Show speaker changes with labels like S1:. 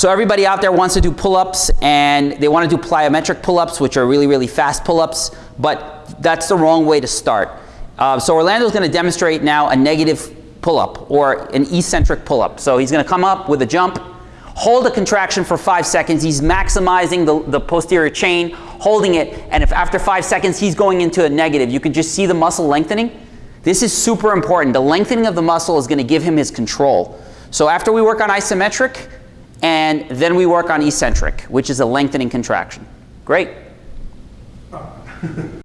S1: So everybody out there wants to do pull-ups and they want to do plyometric pull-ups, which are really, really fast pull-ups, but that's the wrong way to start. Uh, so Orlando's going to demonstrate now a negative pull-up or an eccentric pull-up. So he's going to come up with a jump, hold a contraction for five seconds. He's maximizing the, the posterior chain, holding it, and if after five seconds he's going into a negative, you can just see the muscle lengthening. This is super important. The lengthening of the muscle is going to give him his control. So after we work on isometric, and then we work on eccentric, which is a lengthening contraction. Great. Oh.